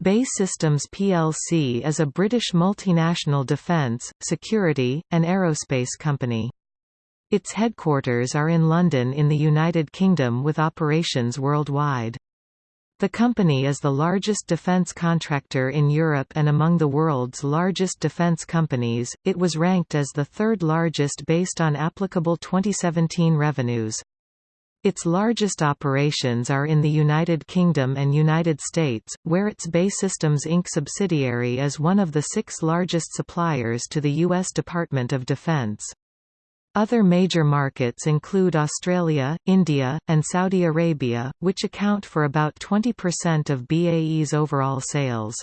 BAE Systems plc is a British multinational defence, security, and aerospace company. Its headquarters are in London in the United Kingdom with operations worldwide. The company is the largest defence contractor in Europe and among the world's largest defence companies, it was ranked as the third largest based on applicable 2017 revenues. Its largest operations are in the United Kingdom and United States, where its BAE Systems Inc. subsidiary is one of the six largest suppliers to the U.S. Department of Defense. Other major markets include Australia, India, and Saudi Arabia, which account for about 20% of BAE's overall sales.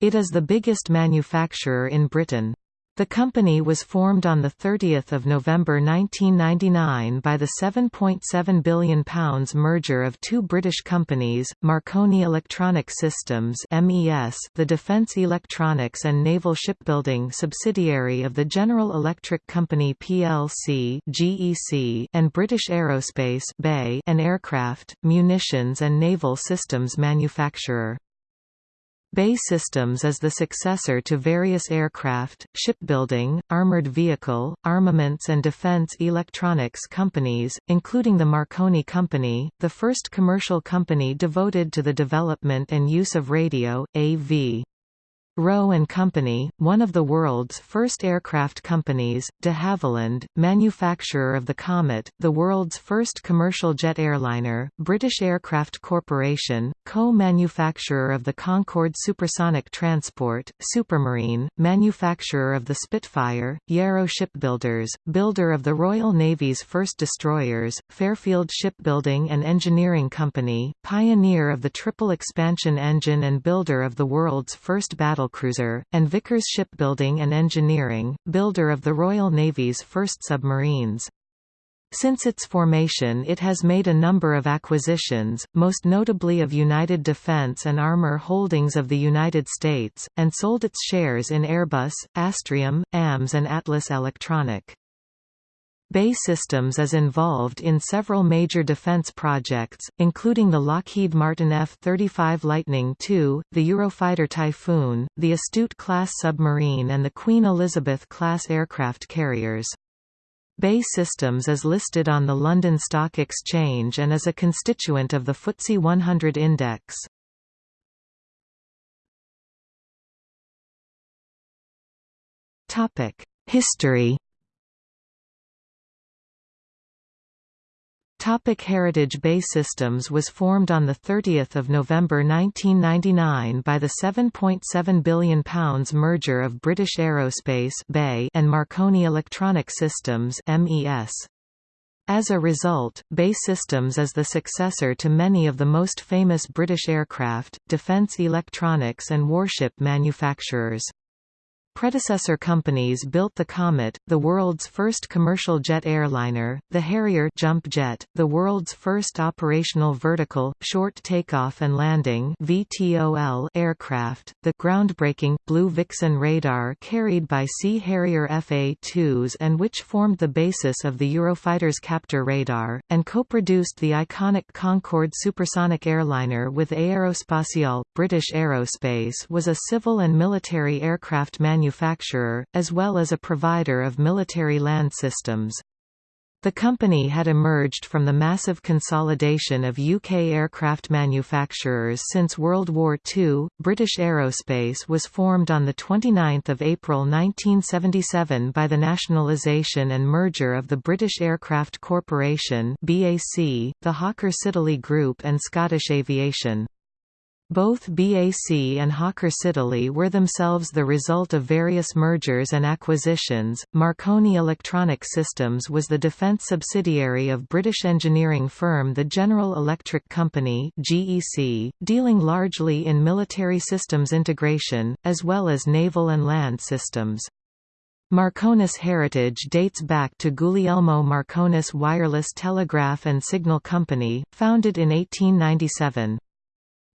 It is the biggest manufacturer in Britain. The company was formed on 30 November 1999 by the £7.7 billion merger of two British companies, Marconi Electronic Systems the Defence Electronics and Naval Shipbuilding subsidiary of the General Electric Company plc GEC, and British Aerospace BAe, an aircraft, munitions and naval systems manufacturer. BAE Systems is the successor to various aircraft, shipbuilding, armored vehicle, armaments and defense electronics companies, including the Marconi Company, the first commercial company devoted to the development and use of radio, AV. Roe and Company, one of the world's first aircraft companies, de Havilland, manufacturer of the Comet, the world's first commercial jet airliner, British Aircraft Corporation, co-manufacturer of the Concorde supersonic transport, Supermarine, manufacturer of the Spitfire, Yarrow Shipbuilders, builder of the Royal Navy's first destroyers, Fairfield Shipbuilding and Engineering Company, pioneer of the triple expansion engine and builder of the world's first battle battlecruiser, and Vickers Shipbuilding and Engineering, builder of the Royal Navy's first submarines. Since its formation it has made a number of acquisitions, most notably of United Defence and Armour Holdings of the United States, and sold its shares in Airbus, Astrium, AMS and Atlas Electronic. BAE Systems is involved in several major defense projects, including the Lockheed Martin F-35 Lightning II, the Eurofighter Typhoon, the Astute-class submarine and the Queen Elizabeth-class aircraft carriers. BAE Systems is listed on the London Stock Exchange and is a constituent of the FTSE 100 index. History Topic Heritage BAE Systems was formed on 30 November 1999 by the £7.7 billion merger of British Aerospace and Marconi Electronic Systems As a result, BAE Systems is the successor to many of the most famous British aircraft, defence electronics and warship manufacturers. Predecessor companies built the Comet, the world's first commercial jet airliner, the Harrier jump jet, the world's first operational vertical, short takeoff and landing VTOL aircraft, the groundbreaking, Blue Vixen radar carried by Sea Harrier FA-2s and which formed the basis of the Eurofighter's Captor radar, and co-produced the iconic Concorde supersonic airliner with Aerospatiale. British Aerospace was a civil and military aircraft manufacturer manufacturer, as well as a provider of military land systems. The company had emerged from the massive consolidation of UK aircraft manufacturers since World War II. British Aerospace was formed on 29 April 1977 by the nationalisation and merger of the British Aircraft Corporation (BAC), the Hawker Siddeley Group, and Scottish Aviation. Both BAC and Hawker Siddeley were themselves the result of various mergers and acquisitions. Marconi Electronic Systems was the defence subsidiary of British engineering firm the General Electric Company (GEC), dealing largely in military systems integration as well as naval and land systems. Marconis heritage dates back to Guglielmo Marconis Wireless Telegraph and Signal Company, founded in 1897.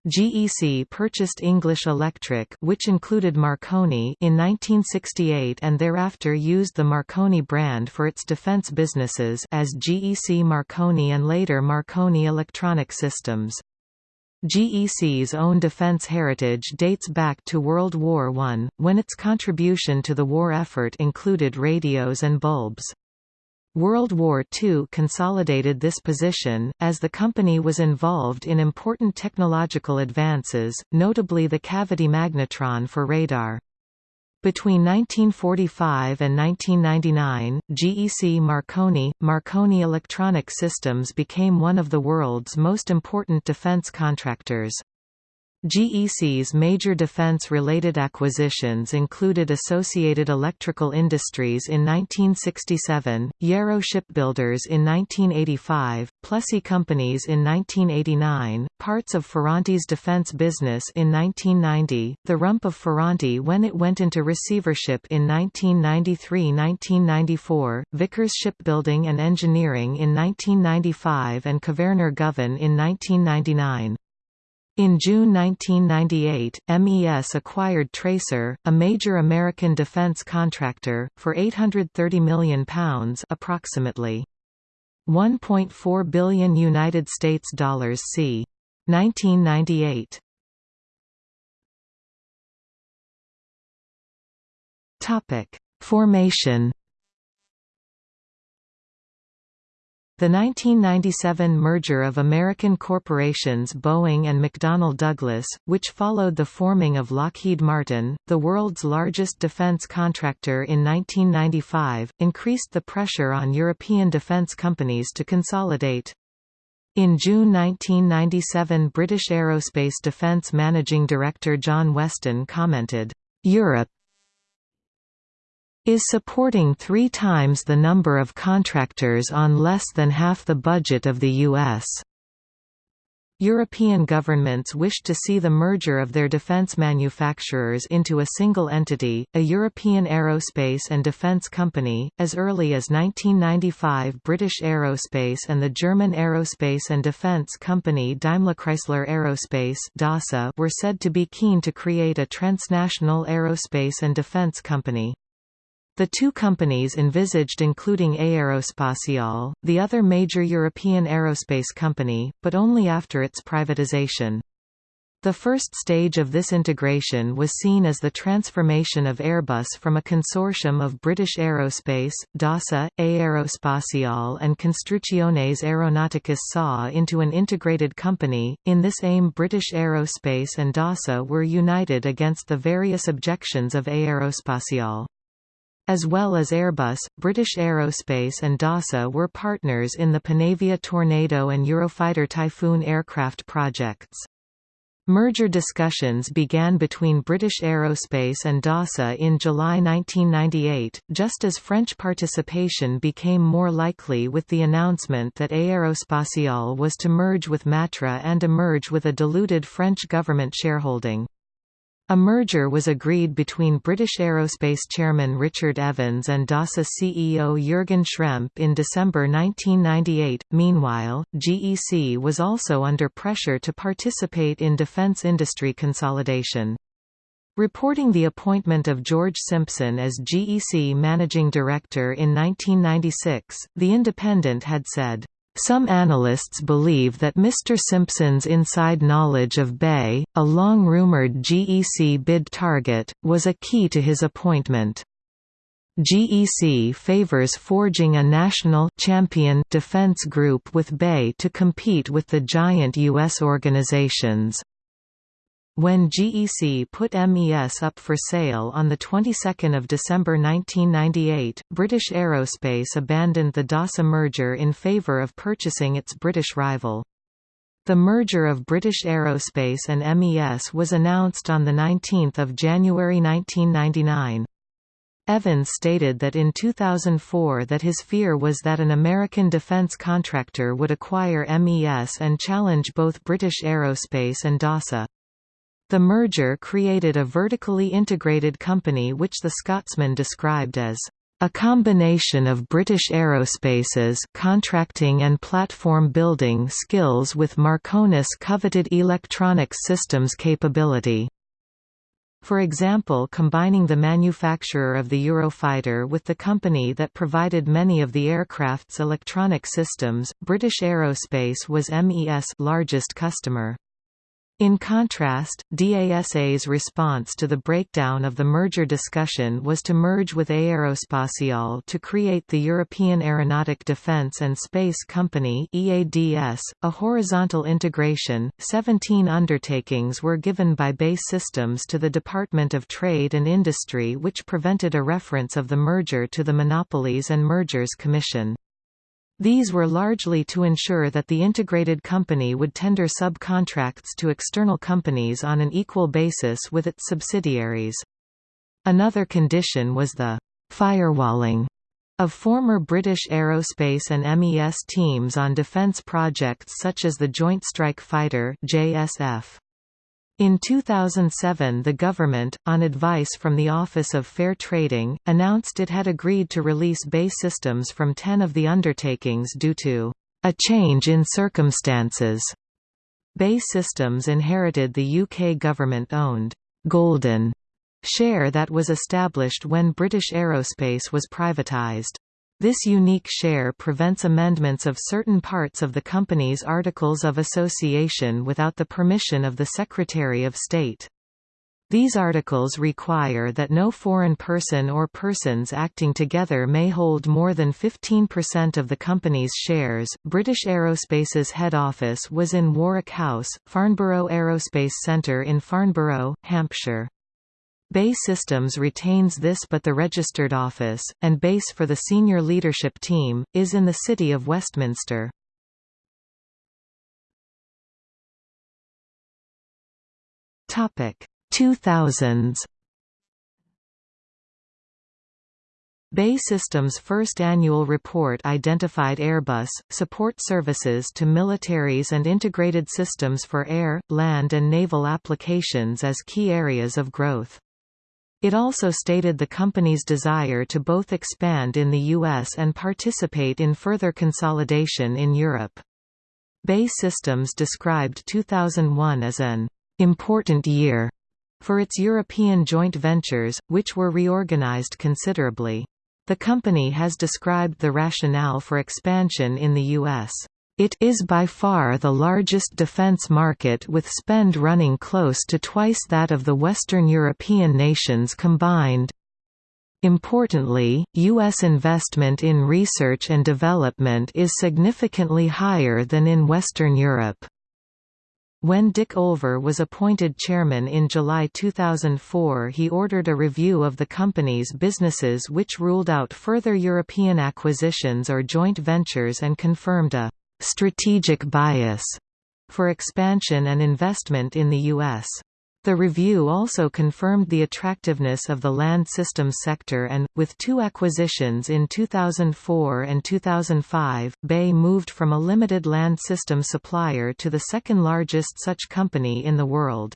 GEC purchased English Electric which included Marconi in 1968 and thereafter used the Marconi brand for its defense businesses as GEC Marconi and later Marconi Electronic Systems. GEC's own defense heritage dates back to World War I, when its contribution to the war effort included radios and bulbs. World War II consolidated this position, as the company was involved in important technological advances, notably the cavity magnetron for radar. Between 1945 and 1999, GEC Marconi, Marconi Electronic Systems became one of the world's most important defense contractors. GEC's major defense-related acquisitions included Associated Electrical Industries in 1967, Yarrow Shipbuilders in 1985, Plessey Companies in 1989, parts of Ferranti's defense business in 1990, the rump of Ferranti when it went into receivership in 1993–1994, Vickers Shipbuilding and Engineering in 1995 and Kvaerner Govan in 1999. In June 1998, MES acquired Tracor, a major American defense contractor, for £830 million approximately 1.4 billion United States dollars c. 1998. Topic: Formation The 1997 merger of American corporations Boeing and McDonnell Douglas, which followed the forming of Lockheed Martin, the world's largest defense contractor in 1995, increased the pressure on European defense companies to consolidate. In June 1997 British Aerospace Defence Managing Director John Weston commented, "...Europe, is supporting three times the number of contractors on less than half the budget of the U.S. European governments wished to see the merger of their defence manufacturers into a single entity, a European aerospace and defence company. As early as 1995, British Aerospace and the German aerospace and defence company Daimler-Chrysler Aerospace (DASA) were said to be keen to create a transnational aerospace and defence company. The two companies envisaged including Aerospatiale, the other major European aerospace company, but only after its privatization. The first stage of this integration was seen as the transformation of Airbus from a consortium of British Aerospace, DASA, Aerospatiale and Construcciones Aeronauticas SA into an integrated company. In this aim British Aerospace and DASA were united against the various objections of Aerospatiale. As well as Airbus, British Aerospace and DASA were partners in the Panavia Tornado and Eurofighter Typhoon aircraft projects. Merger discussions began between British Aerospace and DASA in July 1998, just as French participation became more likely with the announcement that Aerospatiale was to merge with Matra and emerge with a diluted French government shareholding. A merger was agreed between British Aerospace chairman Richard Evans and DASA CEO Jürgen Schrempp in December 1998. Meanwhile, GEC was also under pressure to participate in defence industry consolidation. Reporting the appointment of George Simpson as GEC managing director in 1996, The Independent had said, some analysts believe that Mr. Simpson's inside knowledge of BAe, a long-rumored GEC bid target, was a key to his appointment. GEC favors forging a national champion defense group with BAe to compete with the giant U.S. organizations. When GEC put MES up for sale on the 22nd of December 1998, British Aerospace abandoned the DASA merger in favour of purchasing its British rival. The merger of British Aerospace and MES was announced on the 19 January 1999. Evans stated that in 2004 that his fear was that an American defense contractor would acquire MES and challenge both British Aerospace and DASA. The merger created a vertically integrated company which the Scotsman described as a combination of British Aerospace's contracting and platform building skills with Marconi's coveted electronic systems capability. For example combining the manufacturer of the Eurofighter with the company that provided many of the aircraft's electronic systems, British Aerospace was MES largest customer. In contrast, DASA's response to the breakdown of the merger discussion was to merge with Aerospatiale to create the European Aeronautic Defence and Space Company (EADS), a horizontal integration. 17 undertakings were given by BAE Systems to the Department of Trade and Industry which prevented a reference of the merger to the Monopolies and Mergers Commission. These were largely to ensure that the integrated company would tender subcontracts to external companies on an equal basis with its subsidiaries. Another condition was the firewalling of former British aerospace and MES teams on defence projects such as the Joint Strike Fighter JSF. In 2007 the government, on advice from the Office of Fair Trading, announced it had agreed to release BAE Systems from ten of the undertakings due to a change in circumstances. BAE Systems inherited the UK government-owned Golden share that was established when British Aerospace was privatised. This unique share prevents amendments of certain parts of the company's Articles of Association without the permission of the Secretary of State. These articles require that no foreign person or persons acting together may hold more than 15% of the company's shares. British Aerospace's head office was in Warwick House, Farnborough Aerospace Centre in Farnborough, Hampshire. BAE Systems retains this but the registered office, and base for the senior leadership team, is in the city of Westminster. Topic 2000s BAE Systems' first annual report identified Airbus, support services to militaries and integrated systems for air, land and naval applications as key areas of growth. It also stated the company's desire to both expand in the US and participate in further consolidation in Europe. BAE Systems described 2001 as an important year for its European joint ventures, which were reorganized considerably. The company has described the rationale for expansion in the U.S. It is by far the largest defense market with spend running close to twice that of the Western European nations combined. Importantly, U.S. investment in research and development is significantly higher than in Western Europe. When Dick Olver was appointed chairman in July 2004 he ordered a review of the company's businesses which ruled out further European acquisitions or joint ventures and confirmed a strategic bias for expansion and investment in the U.S. The review also confirmed the attractiveness of the land systems sector and, with two acquisitions in 2004 and 2005, BAE moved from a limited land system supplier to the second largest such company in the world.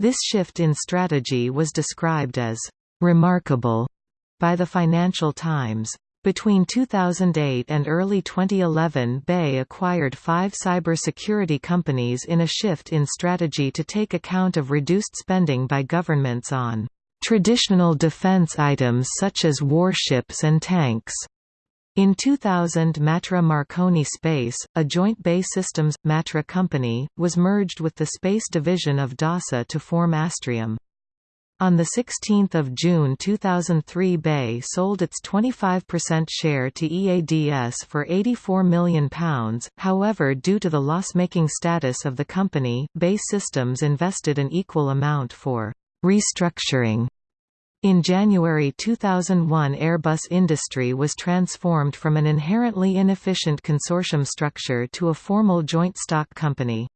This shift in strategy was described as «remarkable» by the Financial Times. Between 2008 and early 2011 BAE acquired five cybersecurity companies in a shift in strategy to take account of reduced spending by governments on traditional defense items such as warships and tanks. In 2000 Matra Marconi Space, a joint BAE Systems, Matra company, was merged with the space division of DASA to form Astrium. On 16 June 2003 BAE sold its 25% share to EADS for £84 million, however due to the loss-making status of the company, BAE Systems invested an equal amount for «restructuring». In January 2001 Airbus Industrie was transformed from an inherently inefficient consortium structure to a formal joint stock company.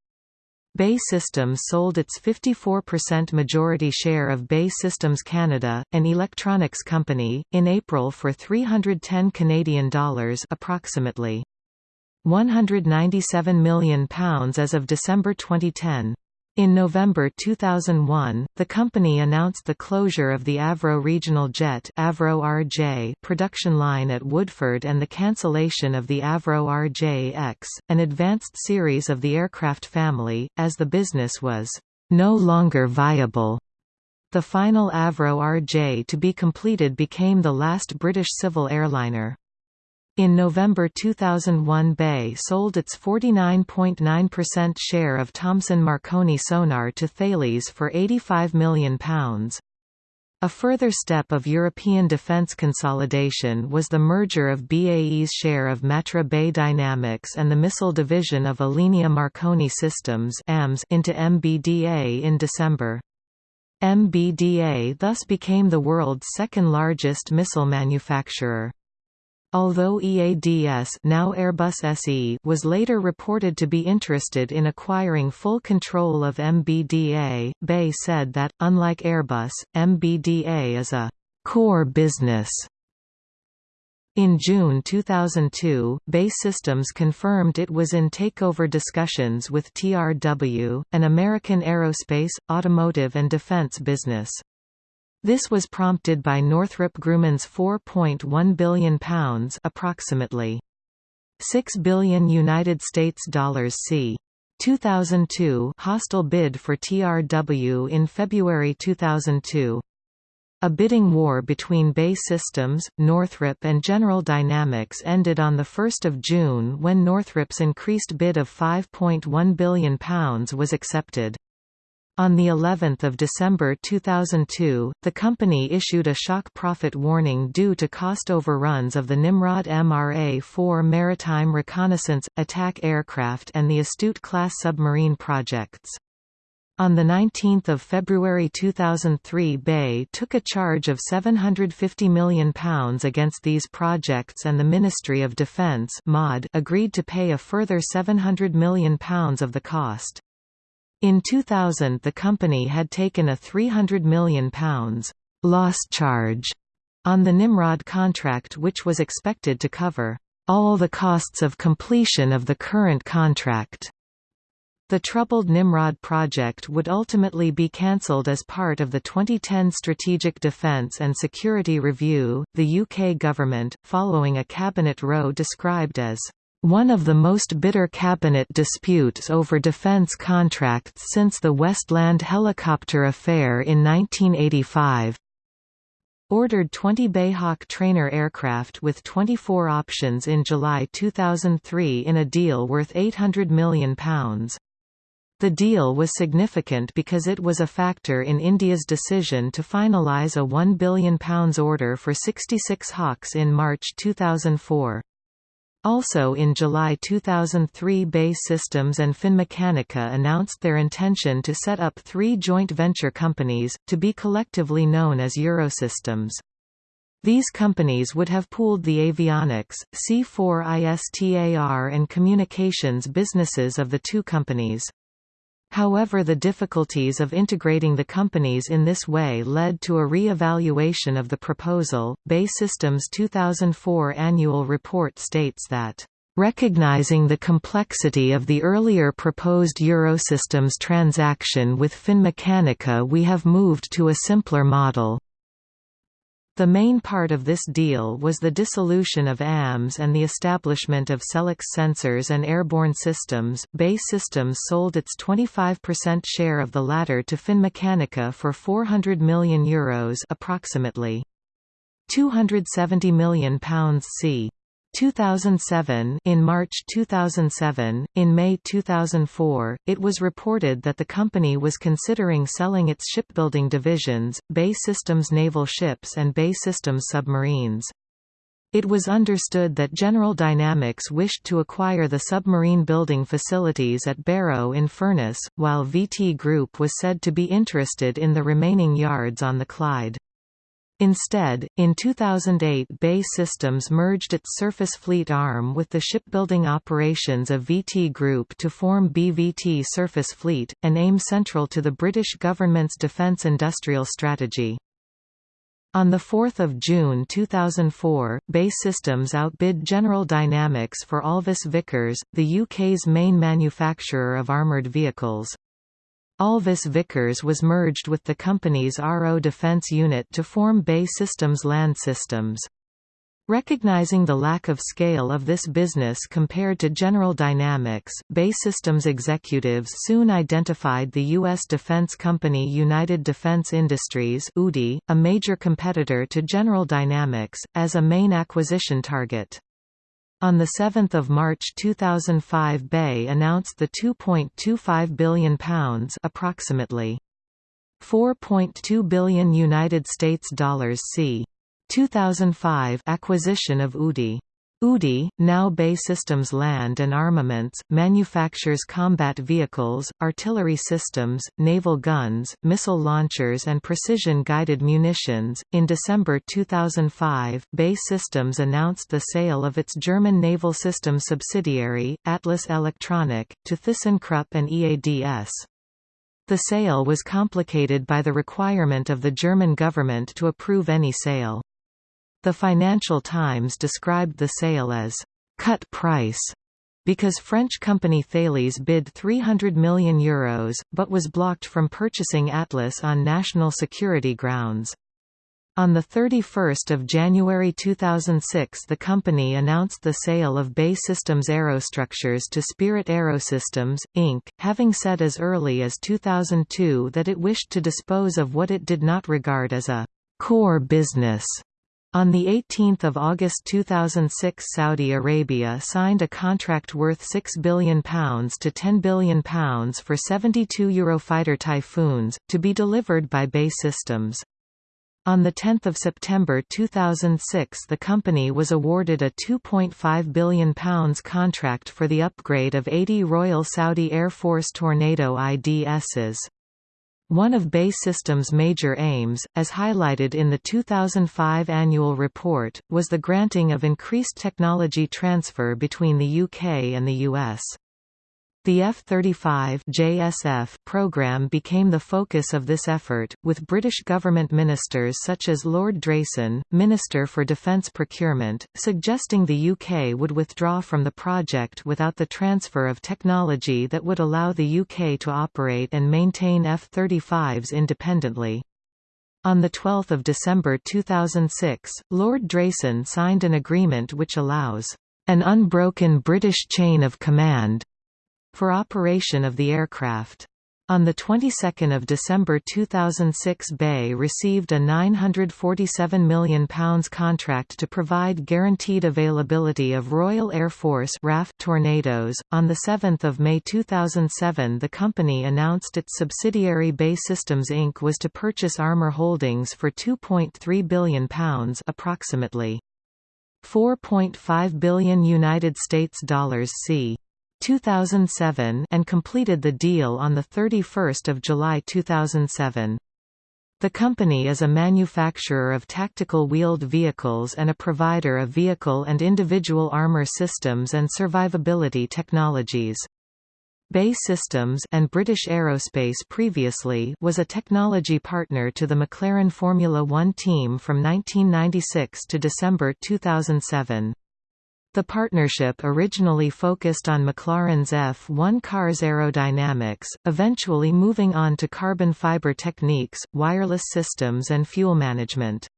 BAE Systems sold its 54% majority share of BAE Systems Canada, an electronics company, in April for 310 Canadian dollars, approximately 197 million pounds as of December 2010. In November 2001, the company announced the closure of the Avro Regional Jet Avro RJ production line at Woodford and the cancellation of the Avro RJ-X, an advanced series of the aircraft family, as the business was no longer viable. The final Avro RJ to be completed became the last British civil airliner. In November 2001 BAE sold its 49.9% share of Thomson Marconi sonar to Thales for £85 million. A further step of European defence consolidation was the merger of BAE's share of Matra BAe Dynamics and the missile division of Alenia Marconi Systems into MBDA in December. MBDA thus became the world's second largest missile manufacturer. Although EADS now Airbus SE was later reported to be interested in acquiring full control of MBDA, BAE said that, unlike Airbus, MBDA is a «core business» In June 2002, BAE Systems confirmed it was in takeover discussions with TRW, an American aerospace, automotive and defense business. This was prompted by Northrop Grumman's £4.1 billion approximately 6 billion United States dollars c. 2002 hostile bid for TRW in February 2002. A bidding war between BAE Systems, Northrop and General Dynamics ended on 1 June when Northrop's increased bid of £5.1 billion was accepted. On the 11th of December 2002, the company issued a shock profit warning due to cost overruns of the Nimrod MRA-4 maritime reconnaissance attack aircraft and the Astute-class submarine projects. On 19 February 2003 BAE took a charge of £750 million against these projects and the Ministry of Defence agreed to pay a further £700 million of the cost. In 2000 the company had taken a £300 million loss charge on the Nimrod contract which was expected to cover all the costs of completion of the current contract. The troubled Nimrod project would ultimately be cancelled as part of the 2010 Strategic Defence and Security Review. The UK government, following a cabinet row described as one of the most bitter cabinet disputes over defence contracts since the Westland helicopter affair in 1985 ordered 20 BAE Hawk trainer aircraft with 24 options in July 2003 in a deal worth £800 million. The deal was significant because it was a factor in India's decision to finalise a £1 billion order for 66 Hawks in March 2004. Also in July 2003 BAE Systems and Finmeccanica announced their intention to set up three joint venture companies, to be collectively known as Eurosystems. These companies would have pooled the avionics, C4ISTAR and communications businesses of the two companies. However the difficulties of integrating the companies in this way led to a re-evaluation of the proposal. BAE Systems 2004 annual report states that Recognizing the complexity of the earlier proposed Eurosystems transaction with Finmeccanica we have moved to a simpler model. The main part of this deal was the dissolution of AMS and the establishment of Selex Sensors and Airborne Systems. BAE Systems sold its 25% share of the latter to Finmeccanica for €400 million Euros approximately. £270 million c. 2007 In March 2007, in May 2004, it was reported that the company was considering selling its shipbuilding divisions, BAE Systems naval ships and BAE Systems submarines. It was understood that General Dynamics wished to acquire the submarine building facilities at Barrow-in-Furness, while VT Group was said to be interested in the remaining yards on the Clyde. Instead, in 2008 BAE Systems merged its surface fleet arm with the shipbuilding operations of VT Group to form BVT Surface Fleet, an aim central to the British government's defence industrial strategy. On 4 June 2004, BAE Systems outbid General Dynamics for Alvis Vickers, the UK's main manufacturer of armoured vehicles. Alvis Vickers was merged with the company's RO Defence unit to form BAE Systems Land Systems. Recognizing the lack of scale of this business compared to General Dynamics, BAE Systems executives soon identified the U.S. defense company United Defense Industries a major competitor to General Dynamics, as a main acquisition target. On 7 March 2005 BAE announced the £2.25 billion approximately 4.2 billion United States dollars c. 2005 acquisition of UDI. UDI, now BAE Systems Land and Armaments, manufactures combat vehicles, artillery systems, naval guns, missile launchers, and precision guided munitions. In December 2005, BAE Systems announced the sale of its German naval systems subsidiary, Atlas Electronic, to ThyssenKrupp and EADS. The sale was complicated by the requirement of the German government to approve any sale. The Financial Times described the sale as cut price because French company Thales bid €300 million, Euros, but was blocked from purchasing Atlas on national security grounds. On 31 January 2006 the company announced the sale of BAE Systems Aerostructures to Spirit Aerosystems, Inc., having said as early as 2002 that it wished to dispose of what it did not regard as a «core business» On 18 August 2006 Saudi Arabia signed a contract worth £6 billion to £10 billion for 72 Eurofighter Typhoons, to be delivered by BAE Systems. On 10 September 2006 the company was awarded a £2.5 billion contract for the upgrade of 80 Royal Saudi Air Force Tornado IDSs. One of BAE Systems' major aims, as highlighted in the 2005 annual report, was the granting of increased technology transfer between the UK and the US. The F-35 JSF program became the focus of this effort, with British government ministers such as Lord Drayson, Minister for Defence Procurement, suggesting the UK would withdraw from the project without the transfer of technology that would allow the UK to operate and maintain F-35s independently. On 12 December 2006, Lord Drayson signed an agreement which allows an unbroken British chain of command for operation of the aircraft. On the 22nd of December 2006 BAE received a £947 million contract to provide guaranteed availability of Royal Air Force RAF Tornadoes. On 7 May 2007 the company announced its subsidiary BAE Systems Inc. was to purchase Armour Holdings for £2.3 billion approximately 4.5 billion United States dollars c. 2007 and completed the deal on 31 July 2007. The company is a manufacturer of tactical wheeled vehicles and a provider of vehicle and individual armor systems and survivability technologies. BAE Systems and British Aerospace previously was a technology partner to the McLaren Formula One team from 1996 to December 2007. The partnership originally focused on McLaren's F1 car's aerodynamics, eventually moving on to carbon fiber techniques, wireless systems and fuel management.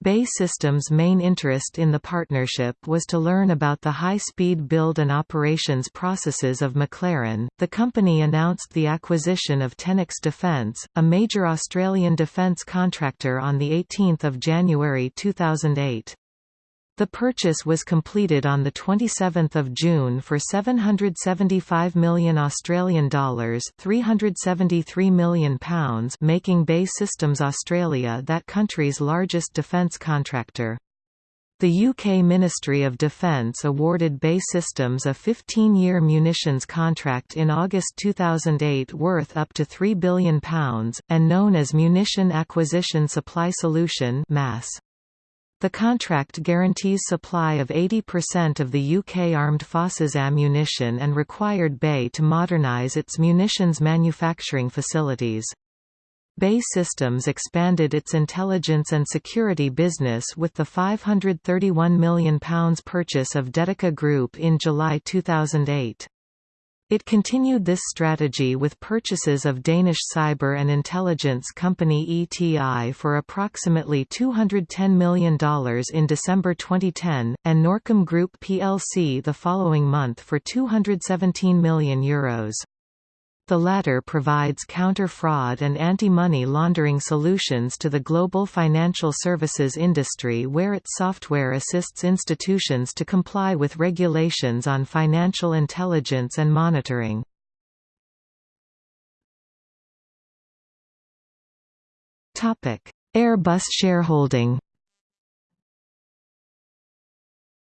BAE Systems' main interest in the partnership was to learn about the high-speed build and operations processes of McLaren. The company announced the acquisition of Tenix Defence, a major Australian defence contractor on the 18th of January 2008. The purchase was completed on the 27th of June for 775 million Australian dollars, 373 million pounds, making BAE Systems Australia that country's largest defence contractor. The UK Ministry of Defence awarded BAE Systems a 15-year munitions contract in August 2008 worth up to £3 billion, and known as Munition Acquisition Supply Solution MASS. The contract guarantees supply of 80% of the UK Armed Forces ammunition and required BAE to modernise its munitions manufacturing facilities. BAE Systems expanded its intelligence and security business with the £531 million purchase of Detica Group in July 2008. It continued this strategy with purchases of Danish cyber and intelligence company ETI for approximately $210 million in December 2010, and Norkom Group plc the following month for €217 million. Euros. The latter provides counter-fraud and anti-money laundering solutions to the global financial services industry where its software assists institutions to comply with regulations on financial intelligence and monitoring. Airbus shareholding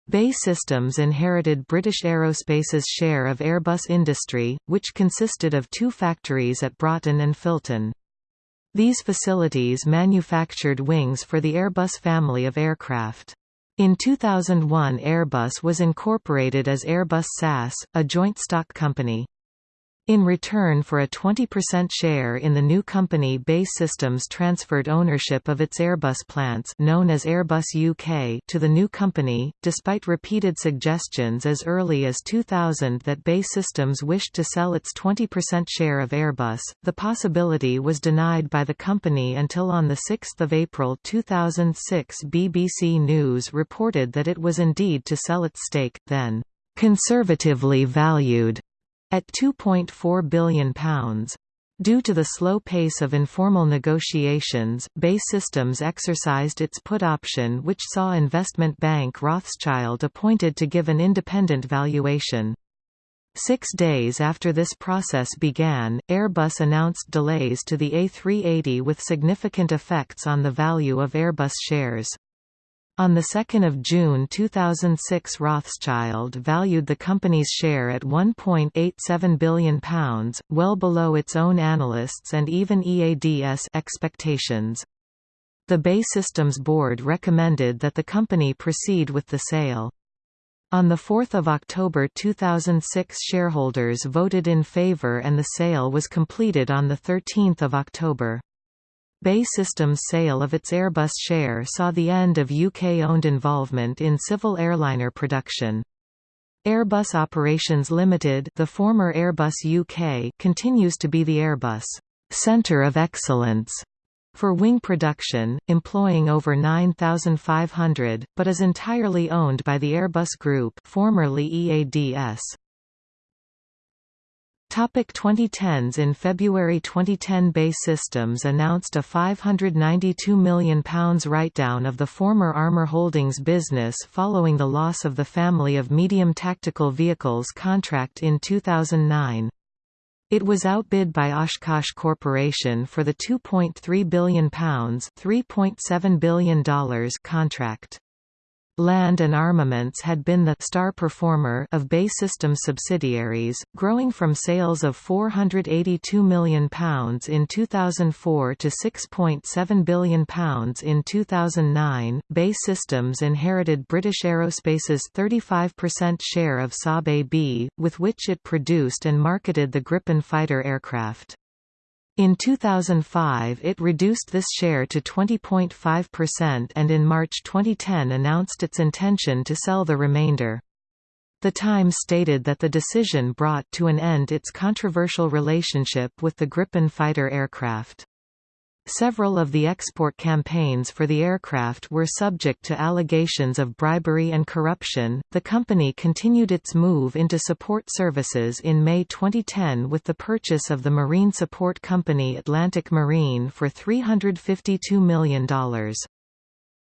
BAE Systems inherited British Aerospace's share of Airbus Industrie, which consisted of two factories at Broughton and Filton. These facilities manufactured wings for the Airbus family of aircraft. In 2001 Airbus was incorporated as Airbus SAS, a joint stock company. In return for a 20% share in the new company BAE Systems transferred ownership of its Airbus plants known as Airbus UK to the new company, despite repeated suggestions as early as 2000 that BAE Systems wished to sell its 20% share of Airbus, the possibility was denied by the company until on 6 April 2006 BBC News reported that it was indeed to sell its stake, then conservatively valued at £2.4 billion. Due to the slow pace of informal negotiations, BAE Systems exercised its put option which saw investment bank Rothschild appointed to give an independent valuation. Six days after this process began, Airbus announced delays to the A380 with significant effects on the value of Airbus shares. On 2 June 2006 Rothschild valued the company's share at £1.87 billion, well below its own analysts and even EADS expectations. The BAE Systems board recommended that the company proceed with the sale. On 4 October 2006 shareholders voted in favour and the sale was completed on 13 October. BAE Systems' sale of its Airbus share saw the end of UK-owned involvement in civil airliner production. Airbus Operations Limited the former Airbus UK continues to be the Airbus Centre of Excellence for wing production, employing over 9,500, but is entirely owned by the Airbus Group formerly EADS. Topic 2010s In February 2010 BAE Systems announced a £592 million write-down of the former Armour Holdings business following the loss of the family of medium tactical vehicles contract in 2009. It was outbid by Oshkosh Corporation for the £2.3 billion $3.7 billion contract. Land and Armaments had been the star performer of BAE Systems subsidiaries, growing from sales of £482 million in 2004 to £6.7 billion in 2009. BAE Systems inherited British Aerospace's 35% share of Saab AB, with which it produced and marketed the Gripen fighter aircraft. In 2005 it reduced this share to 20.5% and in March 2010 announced its intention to sell the remainder. The Times stated that the decision brought to an end its controversial relationship with the Gripen fighter aircraft. Several of the export campaigns for the aircraft were subject to allegations of bribery and corruption. The company continued its move into support services in May 2010 with the purchase of the marine support company Atlantic Marine for $352 million.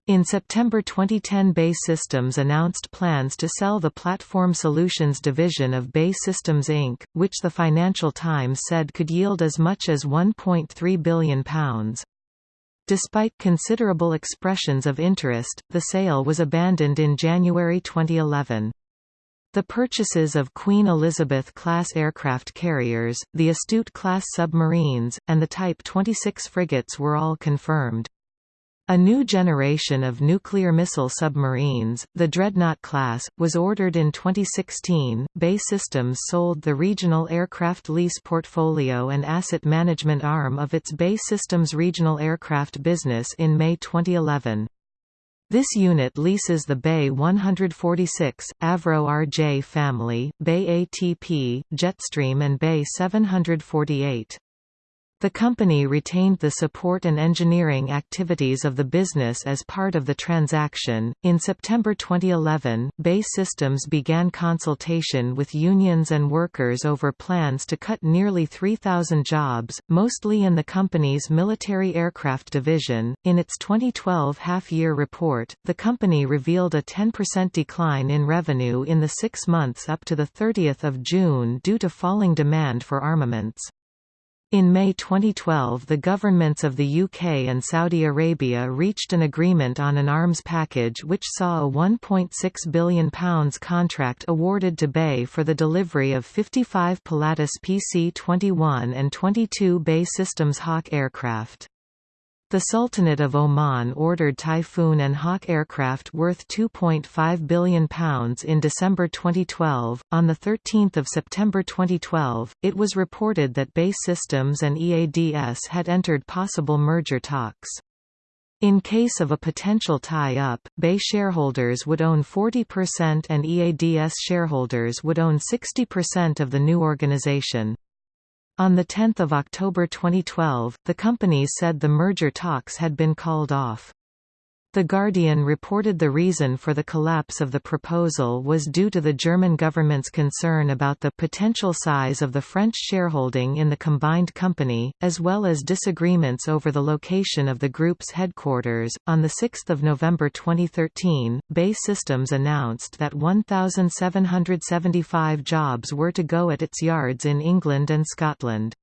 In September 2010 BAE Systems announced plans to sell the Platform Solutions division of BAE Systems Inc., which the Financial Times said could yield as much as £1.3 billion. Despite considerable expressions of interest, the sale was abandoned in January 2011. The purchases of Queen Elizabeth-class aircraft carriers, the Astute-class submarines, and the Type 26 frigates were all confirmed. A new generation of nuclear missile submarines, the Dreadnought class, was ordered in 2016. BAE Systems sold the regional aircraft lease portfolio and asset management arm of its BAE Systems regional aircraft business in May 2011. This unit leases the BAe 146, Avro RJ family, BAe ATP, Jetstream and BAe 748. The company retained the support and engineering activities of the business as part of the transaction. In September 2011, BAE Systems began consultation with unions and workers over plans to cut nearly 3,000 jobs, mostly in the company's military aircraft division. In its 2012 half year report, the company revealed a 10% decline in revenue in the six months up to 30 June due to falling demand for armaments. In May 2012 the governments of the UK and Saudi Arabia reached an agreement on an arms package which saw a £1.6 billion contract awarded to BAE for the delivery of 55 Pilatus PC-21 and 22 BAE Systems Hawk aircraft. The Sultanate of Oman ordered Typhoon and Hawk aircraft worth £2.5 billion in December 2012. On 13 September 2012, it was reported that BAE Systems and EADS had entered possible merger talks. In case of a potential tie-up, BAE shareholders would own 40% and EADS shareholders would own 60% of the new organization. On 10 October 2012, the company said the merger talks had been called off. The Guardian reported the reason for the collapse of the proposal was due to the German government's concern about the potential size of the French shareholding in the combined company, as well as disagreements over the location of the group's headquarters. On 6 November 2013, BAE Systems announced that 1,775 jobs were to go at its yards in England and Scotland.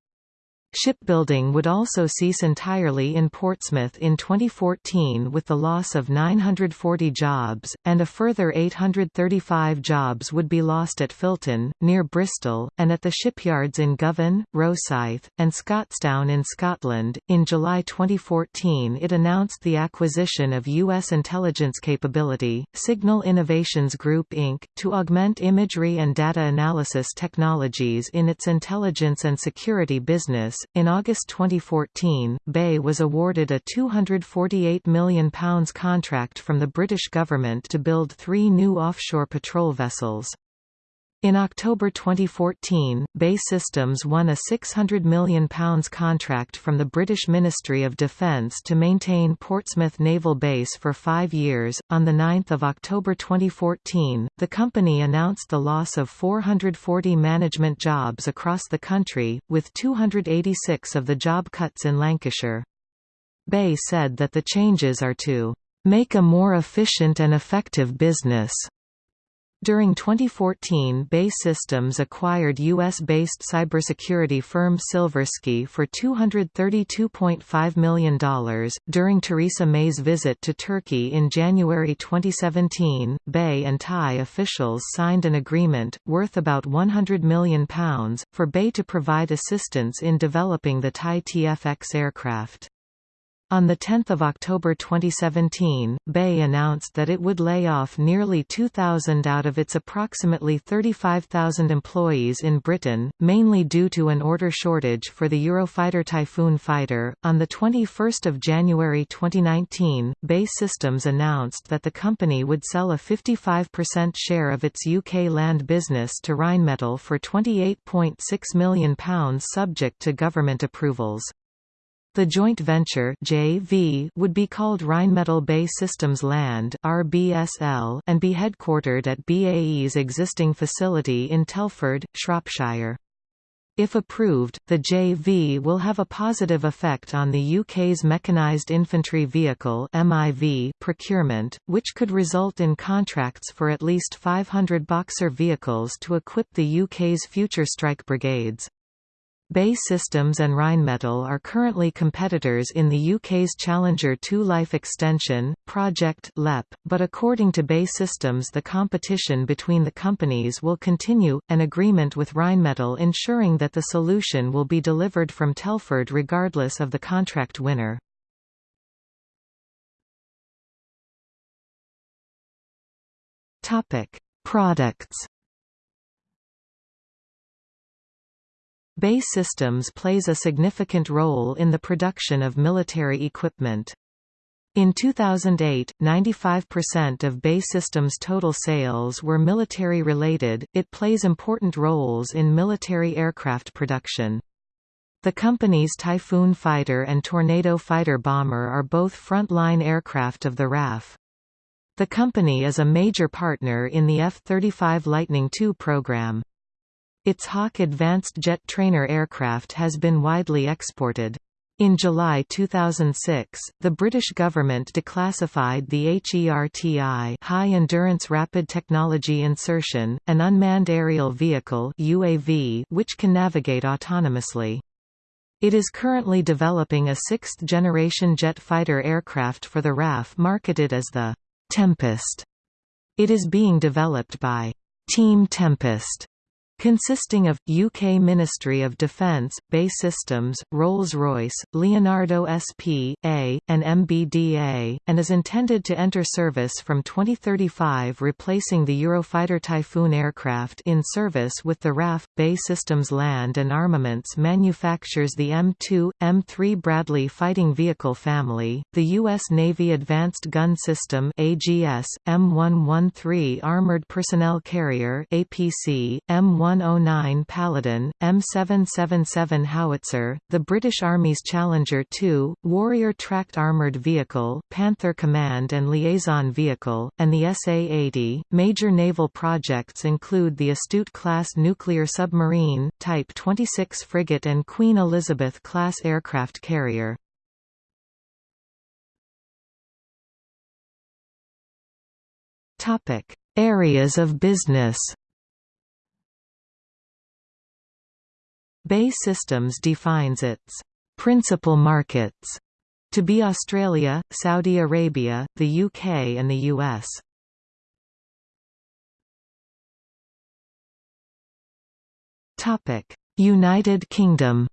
Shipbuilding would also cease entirely in Portsmouth in 2014 with the loss of 940 jobs, and a further 835 jobs would be lost at Filton, near Bristol, and at the shipyards in Govan, Rosyth, and Scotstoun in Scotland. In July 2014, it announced the acquisition of U.S. intelligence capability, Signal Innovations Group Inc., to augment imagery and data analysis technologies in its intelligence and security business in August 2014, BAE was awarded a £248 million contract from the British government to build three new offshore patrol vessels. In October 2014, BAE Systems won a £600 million contract from the British Ministry of Defence to maintain Portsmouth Naval Base for five years. On 9 October 2014, the company announced the loss of 440 management jobs across the country, with 286 of the job cuts in Lancashire. BAE said that the changes are to make a more efficient and effective business during 2014 BAE Systems acquired U.S.-based cybersecurity firm Silversky for $232.5 million. During Theresa May's visit to Turkey in January 2017, BAE and Thai officials signed an agreement, worth about £100 million, for BAE to provide assistance in developing the Thai TFX aircraft. On 10 October 2017, BAE announced that it would lay off nearly 2,000 out of its approximately 35,000 employees in Britain, mainly due to an order shortage for the Eurofighter Typhoon fighter. On 21 January 2019, BAE Systems announced that the company would sell a 55% share of its UK land business to Rheinmetall for £28.6 million subject to government approvals. The joint venture JV would be called Rheinmetall BAE Systems Land RBSL and be headquartered at BAE's existing facility in Telford, Shropshire. If approved, the JV will have a positive effect on the UK's Mechanised Infantry Vehicle MIV procurement, which could result in contracts for at least 500 Boxer vehicles to equip the UK's future strike brigades. BAE Systems and Rheinmetall are currently competitors in the UK's Challenger 2 Life Extension, Project LEP, but according to BAE Systems the competition between the companies will continue, an agreement with Rheinmetall ensuring that the solution will be delivered from Telford regardless of the contract winner. Products BAE Systems plays a significant role in the production of military equipment. In 2008, 95% of BAE Systems' total sales were military-related, it plays important roles in military aircraft production. The company's Typhoon fighter and Tornado fighter bomber are both front-line aircraft of the RAF. The company is a major partner in the F-35 Lightning II program. Its Hawk advanced jet trainer aircraft has been widely exported. In July 2006, the British government declassified the HERTI High Endurance Rapid Technology Insertion, an unmanned aerial vehicle UAV which can navigate autonomously. It is currently developing a sixth-generation jet fighter aircraft for the RAF marketed as the Tempest. It is being developed by Team Tempest consisting of, UK Ministry of Defence, BAE Systems, Rolls-Royce, Leonardo SP.A., and MBDA, and is intended to enter service from 2035 replacing the Eurofighter Typhoon aircraft in service with the RAF. BAE Systems Land and Armaments manufactures the M2, M3 Bradley fighting vehicle family, the U.S. Navy Advanced Gun System AGS, M113 Armored Personnel Carrier APC, M1 109 Paladin, M777 Howitzer, the British Army's Challenger 2, Warrior Tracked Armoured Vehicle, Panther Command and Liaison Vehicle, and the SA-80. Major naval projects include the Astute-class nuclear submarine, Type 26 frigate and Queen Elizabeth-class aircraft carrier. Areas of business BAE Systems defines its principal markets to be Australia, Saudi Arabia, the UK and the US. United Kingdom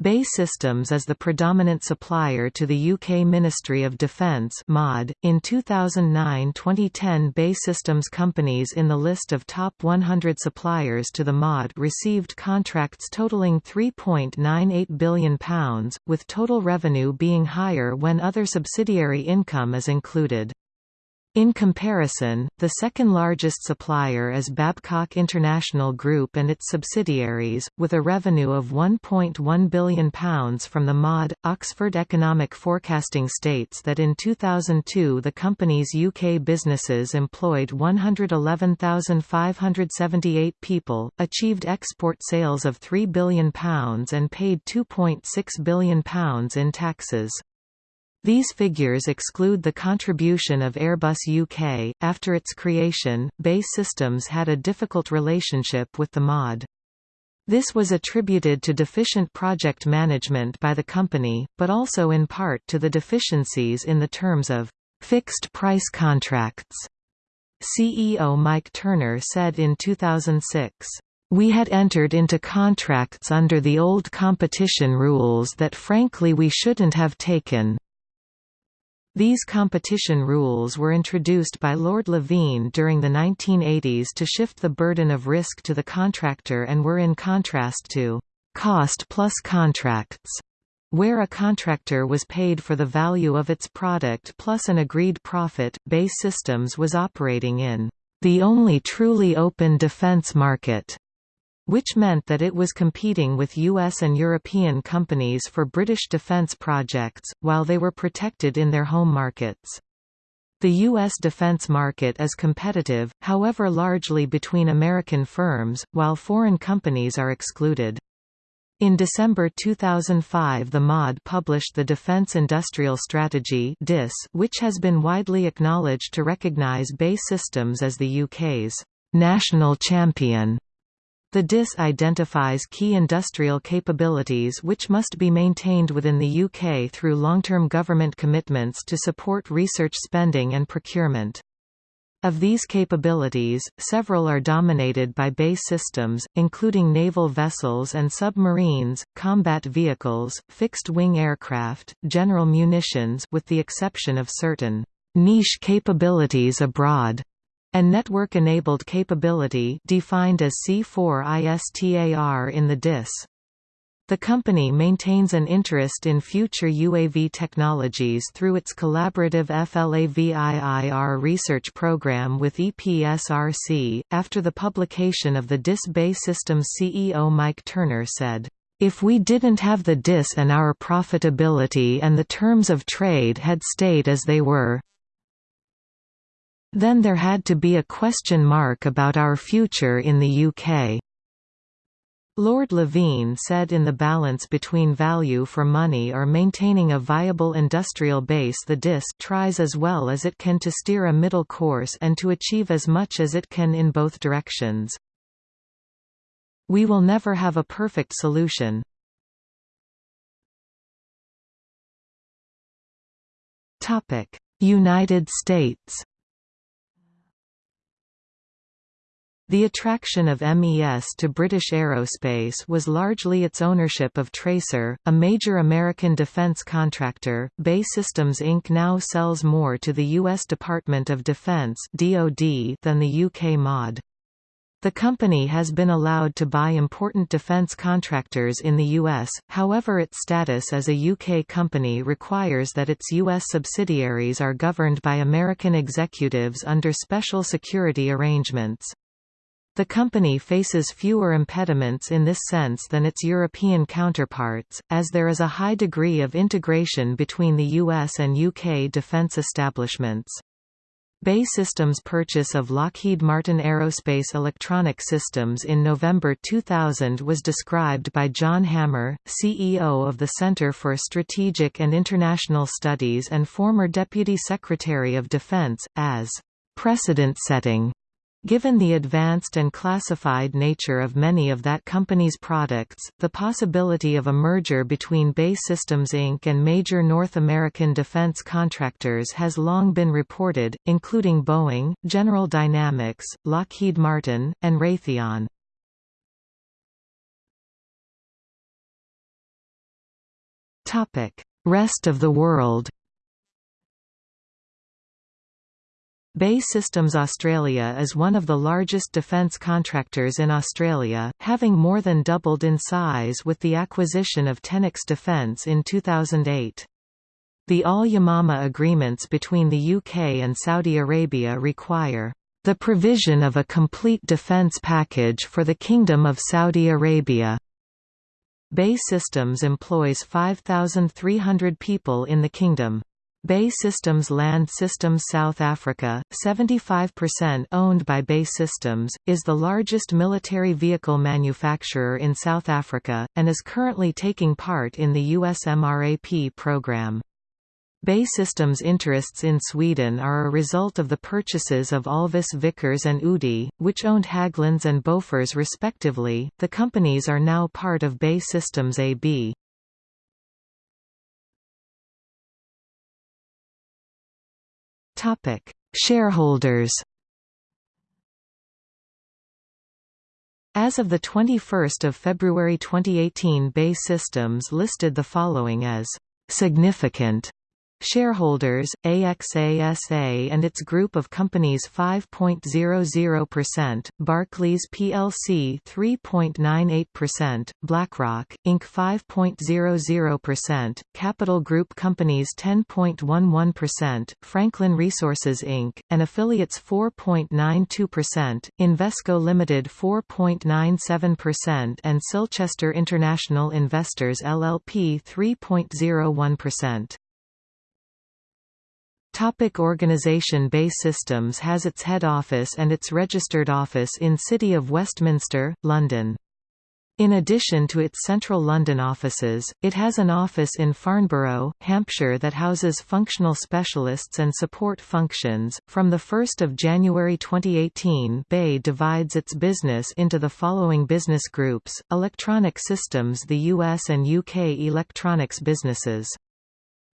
BAE Systems is the predominant supplier to the UK Ministry of Defence (MOD). In 2009-2010, BAE Systems companies in the list of top 100 suppliers to the MOD received contracts totaling £3.98 billion, with total revenue being higher when other subsidiary income is included. In comparison, the second largest supplier is Babcock International Group and its subsidiaries, with a revenue of £1.1 billion from the MOD. Oxford Economic Forecasting states that in 2002 the company's UK businesses employed 111,578 people, achieved export sales of £3 billion and paid £2.6 billion in taxes. These figures exclude the contribution of Airbus UK. After its creation, BAE Systems had a difficult relationship with the MOD. This was attributed to deficient project management by the company, but also in part to the deficiencies in the terms of fixed-price contracts. CEO Mike Turner said in 2006, "...we had entered into contracts under the old competition rules that frankly we shouldn't have taken." These competition rules were introduced by Lord Levene during the 1980s to shift the burden of risk to the contractor and were in contrast to cost-plus contracts, where a contractor was paid for the value of its product plus an agreed profit. BAE Systems was operating in the only truly open defense market which meant that it was competing with US and European companies for British defence projects, while they were protected in their home markets. The U.S. defense market is competitive, however largely between American firms, while foreign companies are excluded. In December 2005 the MOD published the Defense Industrial Strategy which has been widely acknowledged to recognize BAE Systems as the UK's «national champion» The DIS identifies key industrial capabilities which must be maintained within the UK through long-term government commitments to support research spending and procurement. Of these capabilities, several are dominated by BAE Systems, including naval vessels and submarines, combat vehicles, fixed-wing aircraft, general munitions with the exception of certain niche capabilities abroad and network-enabled capability defined as C4ISTAR in the DIS. The company maintains an interest in future UAV technologies through its collaborative FLAVIIR research program with EPSRC. After the publication of the DIS BAE Systems CEO Mike Turner said, if we didn't have the DIS and our profitability and the terms of trade had stayed as they were, then there had to be a question mark about our future in the UK. Lord Levene said in the balance between value for money or maintaining a viable industrial base the DIS tries as well as it can to steer a middle course and to achieve as much as it can in both directions. We will never have a perfect solution. United States The attraction of MES to British aerospace was largely its ownership of Tracor, a major American defense contractor. BAE Systems Inc. now sells more to the U.S. Department of Defense (DoD) than the UK MOD. The company has been allowed to buy important defense contractors in the U.S., however its status as a UK company requires that its U.S. subsidiaries are governed by American executives under special security arrangements. The company faces fewer impediments in this sense than its European counterparts, as there is a high degree of integration between the US and UK defence establishments. BAE Systems' purchase of Lockheed Martin Aerospace Electronic Systems in November 2000 was described by John Hamre, CEO of the Center for Strategic and International Studies and former Deputy Secretary of Defense, as precedent-setting Given the advanced and classified nature of many of that company's products, the possibility of a merger between BAE Systems Inc. and major North American defense contractors has long been reported, including Boeing, General Dynamics, Lockheed Martin, and Raytheon. Rest of the world BAE Systems Australia is one of the largest defence contractors in Australia, having more than doubled in size with the acquisition of Tenix Defence in 2008. The Al-Yamama agreements between the UK and Saudi Arabia require the provision of a complete defence package for the Kingdom of Saudi Arabia. BAE Systems employs 5,300 people in the kingdom. BAE Systems Land Systems South Africa, 75% owned by BAE Systems, is the largest military vehicle manufacturer in South Africa, and is currently taking part in the US MRAP program. BAE Systems' interests in Sweden are a result of the purchases of Alvis Vickers and Udi, which owned Hägglunds and Bofors respectively. The companies are now part of BAE Systems AB. Topic: Shareholders. As of the 21st of February 2018, BAE Systems listed the following as significant Shareholders, AXASA and its group of companies 5.00%, Barclays plc 3.98%, BlackRock, Inc. 5.00%, Capital Group Companies 10.11%, Franklin Resources Inc., and affiliates 4.92%, Invesco Limited 4.97% and Silchester International Investors LLP 3.01%. Topic organization BAE Systems has its head office and its registered office in City of Westminster, London. In addition to its central London offices, it has an office in Farnborough, Hampshire that houses functional specialists and support functions. From the 1st of January 2018, BAE divides its business into the following business groups: Electronic Systems, the US and UK electronics businesses.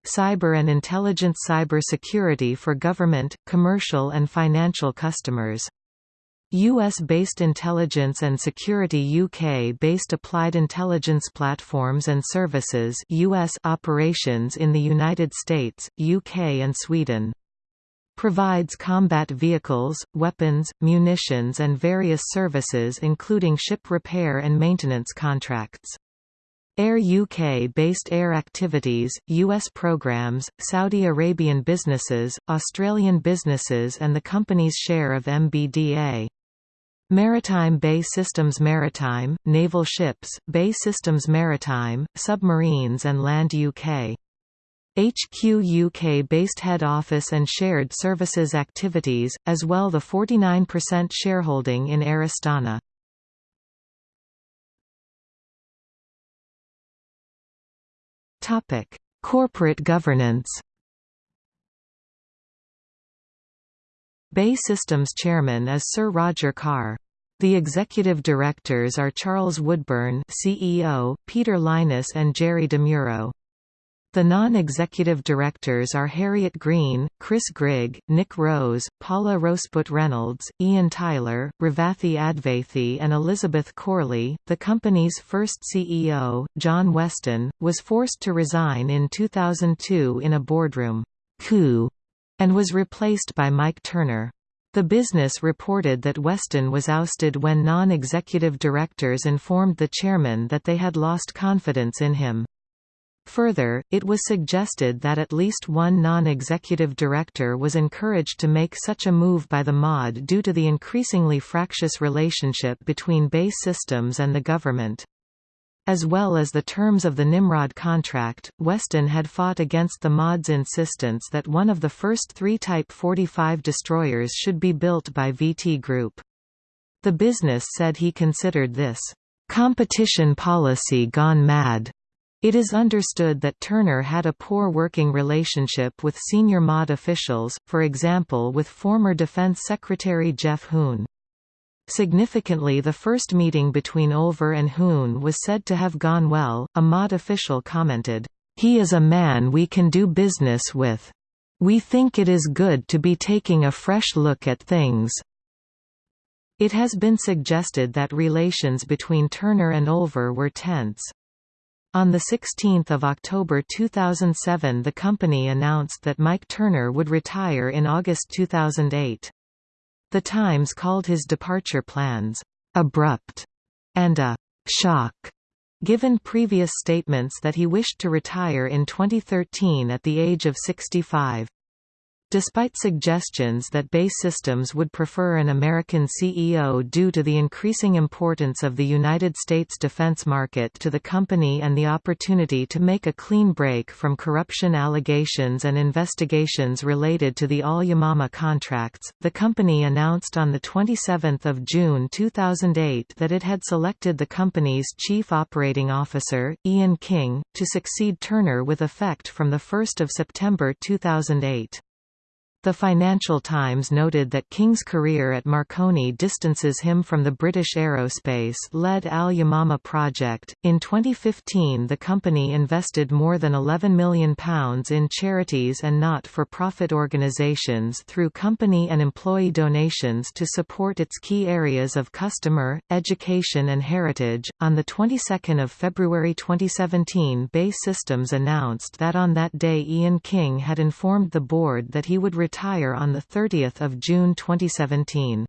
Cyber and intelligence cyber security for government, commercial and financial customers. US-based intelligence and security UK-based applied intelligence platforms and services US operations in the United States, UK and Sweden. Provides combat vehicles, weapons, munitions and various services including ship repair and maintenance contracts. Air UK-based air activities, US programs, Saudi Arabian businesses, Australian businesses and the company's share of MBDA. Maritime BAE Systems Maritime, naval ships, BAE Systems Maritime, submarines and Land UK. HQ UK-based head office and shared services activities, as well the 49% shareholding in Air Topic: Corporate governance. BAE Systems chairman is Sir Roger Carr. The executive directors are Charles Woodburn CEO, Peter Lynas and Jerry DeMuro. The non-executive directors are Harriet Green, Chris Grigg, Nick Rose, Paula Rosput Reynolds, Ian Tyler, Revathi Advaithi and Elizabeth Corley. The company's first CEO, John Weston, was forced to resign in 2002 in a boardroom coup and was replaced by Mike Turner. The business reported that Weston was ousted when non-executive directors informed the chairman that they had lost confidence in him. Further, it was suggested that at least one non-executive director was encouraged to make such a move by the MOD due to the increasingly fractious relationship between BAE Systems and the government. As well as the terms of the Nimrod contract, Weston had fought against the MOD's insistence that one of the first three Type 45 destroyers should be built by VT Group. The business said he considered this, "...competition policy gone mad." It is understood that Turner had a poor working relationship with senior MOD officials, for example with former Defense Secretary Geoff Hoon. Significantly the first meeting between Olver and Hoon was said to have gone well, a MOD official commented, "...he is a man we can do business with. We think it is good to be taking a fresh look at things." It has been suggested that relations between Turner and Olver were tense. On 16 October 2007 the company announced that Mike Turner would retire in August 2008. The Times called his departure plans, "...abrupt," and a "...shock." Given previous statements that he wished to retire in 2013 at the age of 65. Despite suggestions that BAE Systems would prefer an American CEO due to the increasing importance of the United States defense market to the company and the opportunity to make a clean break from corruption allegations and investigations related to the Al-Yamama contracts, the company announced on 27 June 2008 that it had selected the company's chief operating officer, Ian King, to succeed Turner with effect from 1 September 2008. The Financial Times noted that King's career at Marconi distances him from the British aerospace-led Al-Yamama project. In 2015 the company invested more than £11 million in charities and not-for-profit organisations through company and employee donations to support its key areas of customer, education and heritage. On the 22nd of February 2017 BAE Systems announced that on that day Ian King had informed the board that he would retire on 30 June 2017.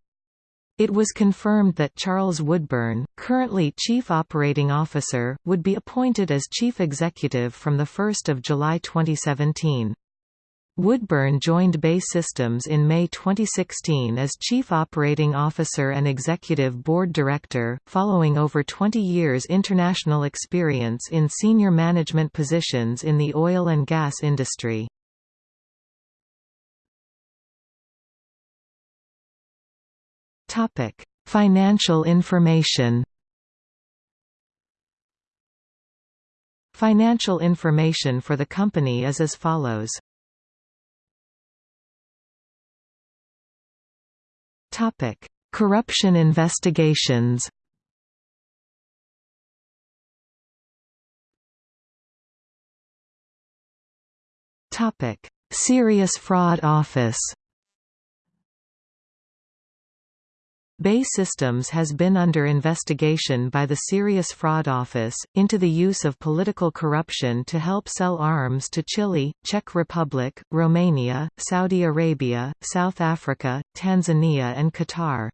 It was confirmed that Charles Woodburn, currently Chief Operating Officer, would be appointed as Chief Executive from 1 July 2017. Woodburn joined BAE Systems in May 2016 as Chief Operating Officer and Executive Board Director, following over 20 years international experience in senior management positions in the oil and gas industry. Topic: Financial information. Financial information for the company is as follows. Topic: Corruption investigations. Topic: Serious Fraud Office. BAE Systems has been under investigation by the Serious Fraud Office, into the use of political corruption to help sell arms to Chile, Czech Republic, Romania, Saudi Arabia, South Africa, Tanzania and Qatar.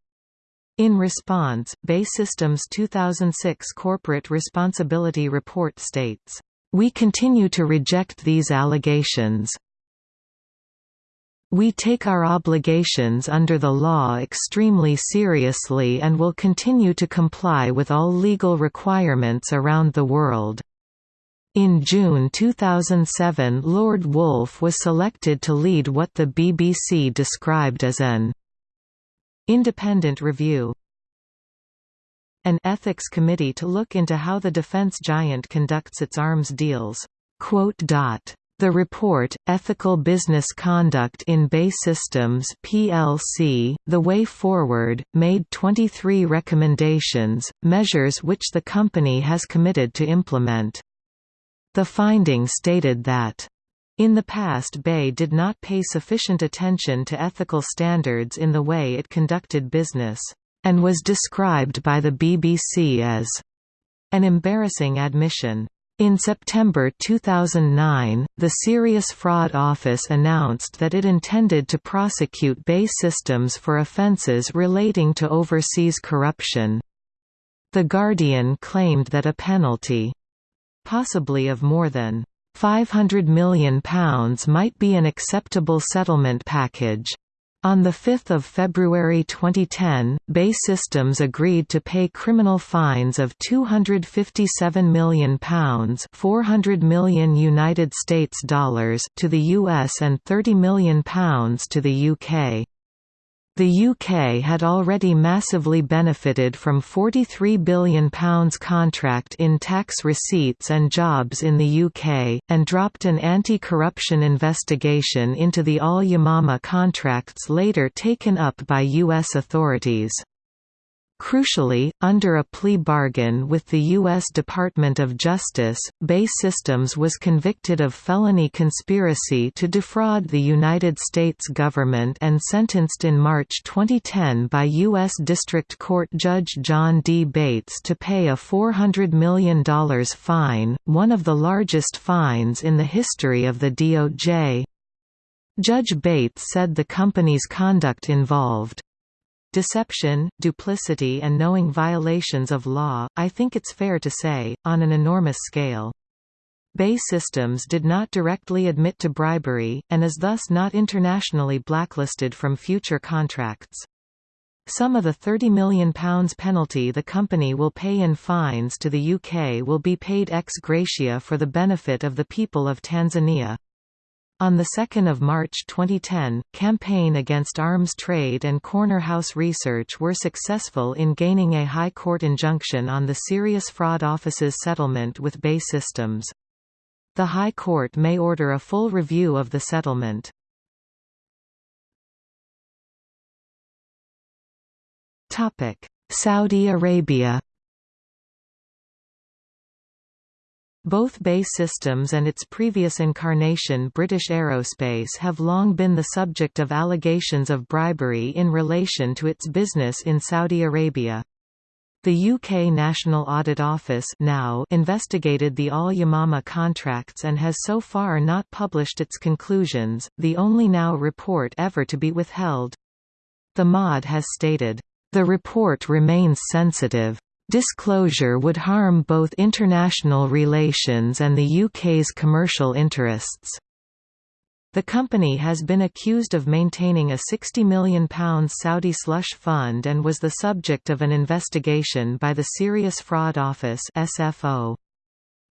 In response, BAE Systems' 2006 Corporate Responsibility Report states, "...we continue to reject these allegations. We take our obligations under the law extremely seriously and will continue to comply with all legal requirements around the world." In June 2007 Lord Woolf was selected to lead what the BBC described as an independent review an ethics committee to look into how the defence giant conducts its arms deals. The report, Ethical Business Conduct in BAE Systems plc, The Way Forward, made 23 recommendations, measures which the company has committed to implement. The finding stated that in the past BAE did not pay sufficient attention to ethical standards in the way it conducted business, and was described by the BBC as an embarrassing admission. In September 2009, the Serious Fraud Office announced that it intended to prosecute BAE Systems for offences relating to overseas corruption. The Guardian claimed that a penalty possibly of more than £500 million might be an acceptable settlement package. On 5 February 2010, BAE Systems agreed to pay criminal fines of £257 million 400 million United States dollars to the US and £30 million to the UK. The UK had already massively benefited from £43 billion contract in tax receipts and jobs in the UK, and dropped an anti-corruption investigation into the Al Yamama contracts later taken up by US authorities. Crucially, under a plea bargain with the U.S. Department of Justice, BAE Systems was convicted of felony conspiracy to defraud the United States government and sentenced in March 2010 by U.S. District Court Judge John D. Bates to pay a $400 million fine, one of the largest fines in the history of the DOJ. Judge Bates said the company's conduct involved deception, duplicity and knowing violations of law, I think it's fair to say, on an enormous scale. BAE Systems did not directly admit to bribery, and is thus not internationally blacklisted from future contracts. Some of the £30 million penalty the company will pay in fines to the UK will be paid ex gratia for the benefit of the people of Tanzania. On 2 March 2010, Campaign Against Arms Trade and Corner House Research were successful in gaining a High Court injunction on the Serious Fraud Office's settlement with BAE Systems. The High Court may order a full review of the settlement. Saudi Arabia Both BAE Systems and its previous incarnation British Aerospace have long been the subject of allegations of bribery in relation to its business in Saudi Arabia. The UK National Audit Office now investigated the Al Yamama contracts and has so far not published its conclusions, the only NAO report ever to be withheld. The MOD has stated, "...the report remains sensitive." Disclosure would harm both international relations and the UK's commercial interests. The company has been accused of maintaining a £60 million Saudi slush fund and was the subject of an investigation by the Serious Fraud Office SFO.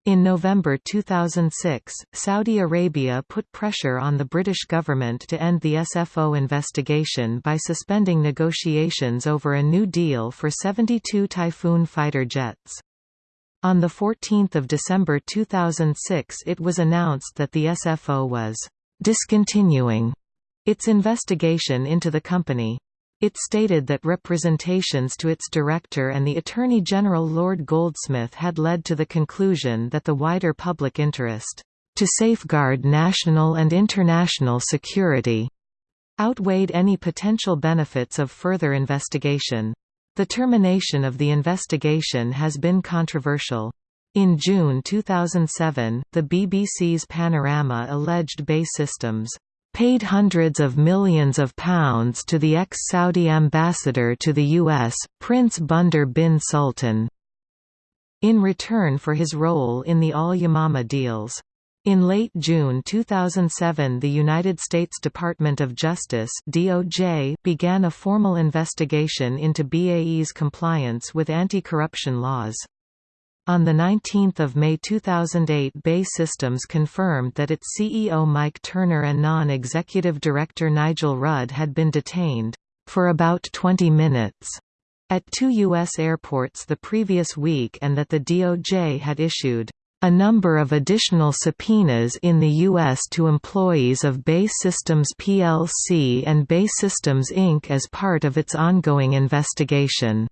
In November 2006, Saudi Arabia put pressure on the British government to end the SFO investigation by suspending negotiations over a new deal for 72 Typhoon fighter jets. On 14 December 2006 it was announced that the SFO was «discontinuing» its investigation into the company. It stated that representations to its director and the Attorney General Lord Goldsmith had led to the conclusion that the wider public interest, to safeguard national and international security, outweighed any potential benefits of further investigation. The termination of the investigation has been controversial. In June 2007, the BBC's Panorama alleged BAE Systems paid hundreds of millions of pounds to the ex-Saudi ambassador to the US, Prince Bandar bin Sultan, in return for his role in the Al-Yamama deals. In late June 2007 the United States Department of Justice DOJ began a formal investigation into BAE's compliance with anti-corruption laws. On 19 May 2008 BAE Systems confirmed that its CEO Mike Turner and non-executive director Nigel Rudd had been detained, "...for about 20 minutes." at two U.S. airports the previous week and that the DOJ had issued a number of additional subpoenas in the U.S. to employees of BAE Systems plc and BAE Systems Inc. as part of its ongoing investigation.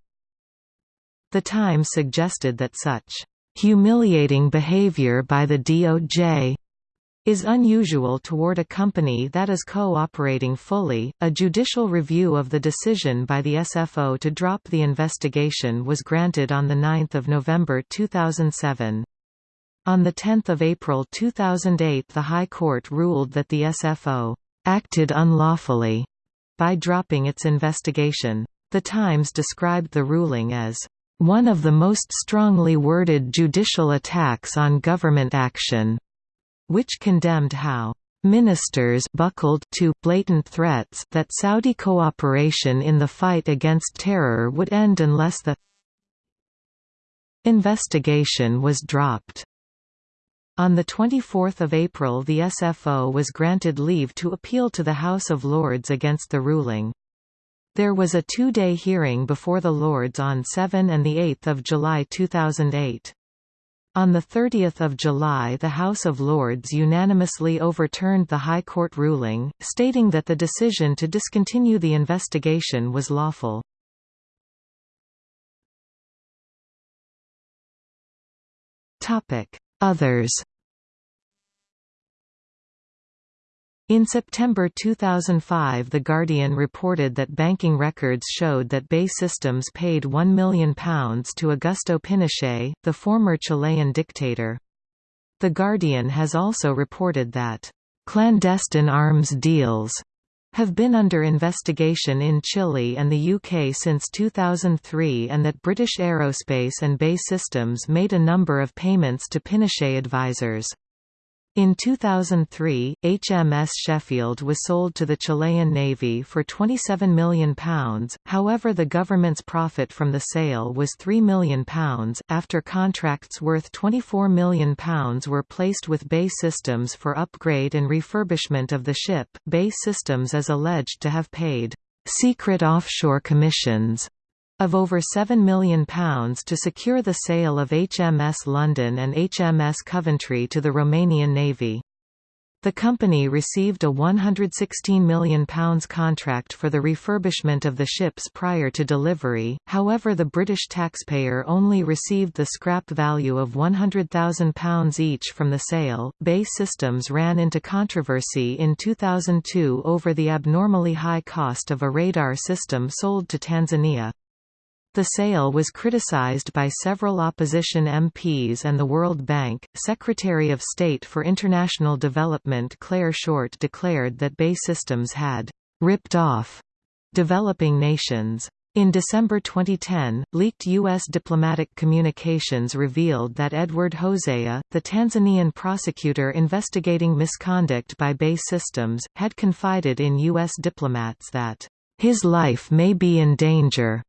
The Times suggested that such humiliating behavior by the DOJ is unusual toward a company that is cooperating fully. A judicial review of the decision by the SFO to drop the investigation was granted on 9 November 2007. On 10 April 2008 the High Court ruled that the SFO «acted unlawfully» by dropping its investigation. The Times described the ruling as one of the most strongly worded judicial attacks on government action, which condemned how ministers buckled to blatant threats that Saudi cooperation in the fight against terror would end unless the investigation was dropped. On 24 April the SFO was granted leave to appeal to the House of Lords against the ruling. There was a two-day hearing before the Lords on 7 and 8 July 2008. On 30 July the House of Lords unanimously overturned the High Court ruling, stating that the decision to discontinue the investigation was lawful. Others In September 2005 The Guardian reported that banking records showed that BAE Systems paid £1 million to Augusto Pinochet, the former Chilean dictator. The Guardian has also reported that, "...clandestine arms deals," have been under investigation in Chile and the UK since 2003 and that British Aerospace and BAE Systems made a number of payments to Pinochet advisors. In 2003, HMS Sheffield was sold to the Chilean Navy for £27 million, however the government's profit from the sale was £3 million. After contracts worth £24 million were placed with BAE Systems for upgrade and refurbishment of the ship, BAE Systems is alleged to have paid secret offshore commissions of over £7 million to secure the sale of HMS London and HMS Coventry to the Romanian Navy. The company received a £116 million contract for the refurbishment of the ships prior to delivery, however the British taxpayer only received the scrap value of £100,000 each from the sale. BAE Systems ran into controversy in 2002 over the abnormally high cost of a radar system sold to Tanzania. The sale was criticized by several opposition MPs and the World Bank. Secretary of State for International Development Clare Short declared that BAE Systems had ripped off developing nations. In December 2010, leaked U.S. diplomatic communications revealed that Edward Hosea, the Tanzanian prosecutor investigating misconduct by BAE Systems, had confided in U.S. diplomats that, "...his life may be in danger."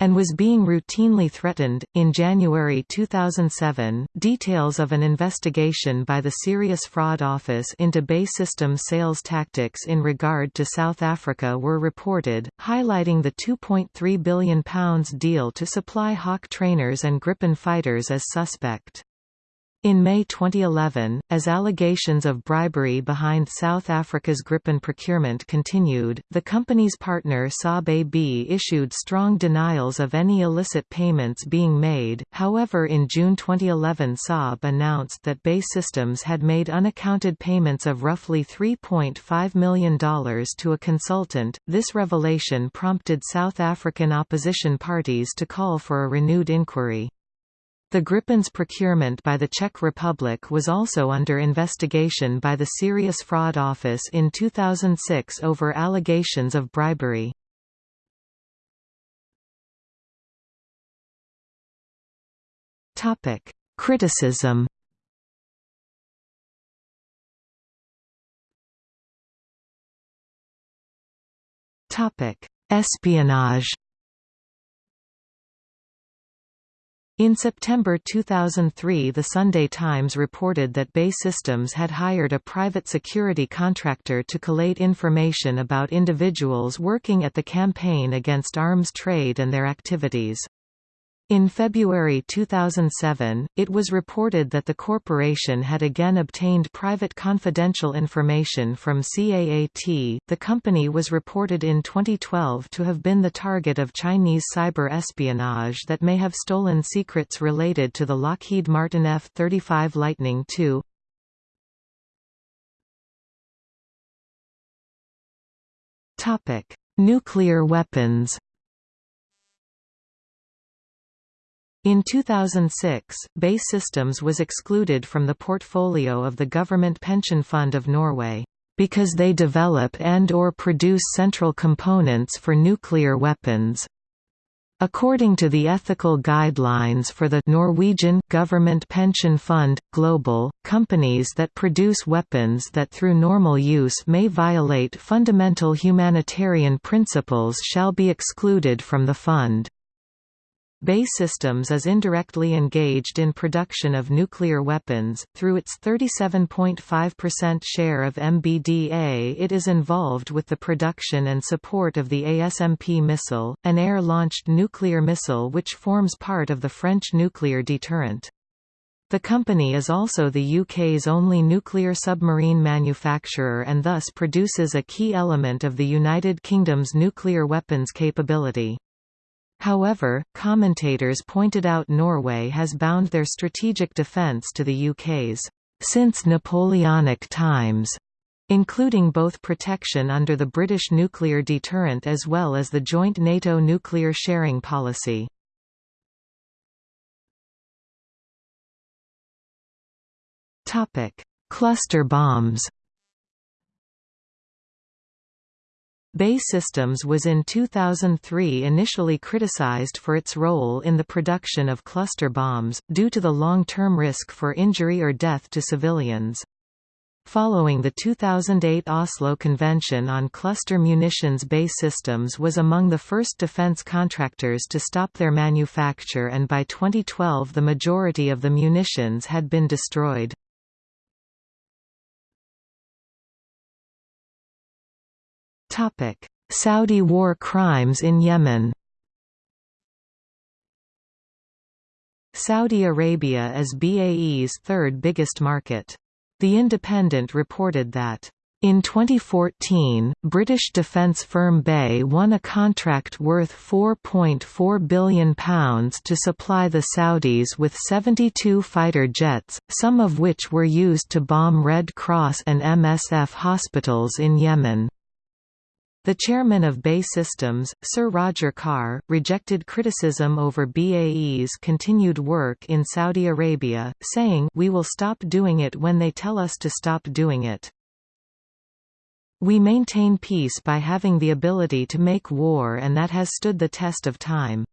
And was being routinely threatened. In January 2007, details of an investigation by the Serious Fraud Office into BAE Systems sales tactics in regard to South Africa were reported, highlighting the £2.3 billion deal to supply Hawk trainers and Gripen fighters as suspect. In May 2011, as allegations of bribery behind South Africa's Gripen procurement continued, the company's partner Saab AB issued strong denials of any illicit payments being made. However, in June 2011, Saab announced that BAE Systems had made unaccounted payments of roughly $3.5 million to a consultant. This revelation prompted South African opposition parties to call for a renewed inquiry. The Gripen's procurement by the Czech Republic was also under investigation by the Serious Fraud Office in 2006 over allegations of bribery. Topic: Criticism Topic: Espionage In September 2003 The Sunday Times reported that BAE Systems had hired a private security contractor to collate information about individuals working at the campaign against arms trade and their activities. In February 2007, it was reported that the corporation had again obtained private confidential information from CAAT. The company was reported in 2012 to have been the target of Chinese cyber espionage that may have stolen secrets related to the Lockheed Martin F-35 Lightning II. Nuclear weapons. In 2006, BAE Systems was excluded from the portfolio of the Government Pension Fund of Norway, because they develop and or produce central components for nuclear weapons. According to the ethical guidelines for the Norwegian Government Pension Fund, Global, companies that produce weapons that through normal use may violate fundamental humanitarian principles shall be excluded from the fund. BAE Systems is indirectly engaged in production of nuclear weapons, through its 37.5% share of MBDA it is involved with the production and support of the ASMP missile, an air-launched nuclear missile which forms part of the French nuclear deterrent. The company is also the UK's only nuclear submarine manufacturer and thus produces a key element of the United Kingdom's nuclear weapons capability. However, commentators pointed out Norway has bound their strategic defence to the UK's since Napoleonic times, including both protection under the British nuclear deterrent as well as the joint NATO nuclear sharing policy. Cluster bombs BAE Systems was in 2003 initially criticized for its role in the production of cluster bombs, due to the long-term risk for injury or death to civilians. Following the 2008 Oslo Convention on Cluster Munitions BAE Systems was among the first defense contractors to stop their manufacture and by 2012 the majority of the munitions had been destroyed. Saudi war crimes in Yemen Saudi Arabia is BAE's third biggest market. The Independent reported that in 2014, British defence firm BAE won a contract worth £4.4 billion to supply the Saudis with 72 fighter jets, some of which were used to bomb Red Cross and MSF hospitals in Yemen. The chairman of BAE Systems, Sir Roger Carr, rejected criticism over BAE's continued work in Saudi Arabia, saying, We will stop doing it when they tell us to stop doing it. We maintain peace by having the ability to make war and that has stood the test of time.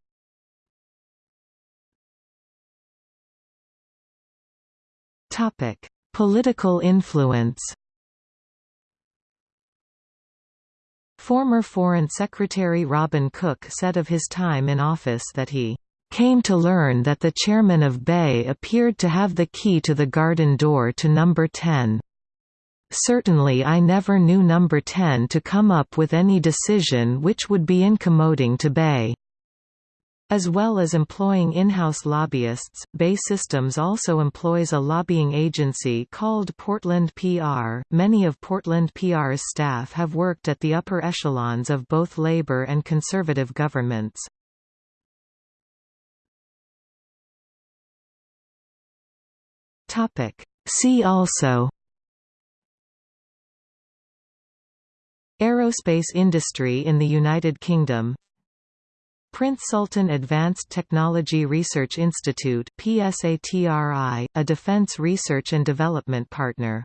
Political influence Former Foreign Secretary Robin Cook said of his time in office that he came to learn that the chairman of BAE appeared to have the key to the garden door to number 10. Certainly I never knew number 10 to come up with any decision which would be incommoding to BAE. As well as employing in-house lobbyists, BAE Systems also employs a lobbying agency called Portland PR. Many of Portland PR's staff have worked at the upper echelons of both Labour and Conservative governments. Topic. See also Aerospace industry in the United Kingdom Prince Sultan Advanced Technology Research Institute a defense research and development partner.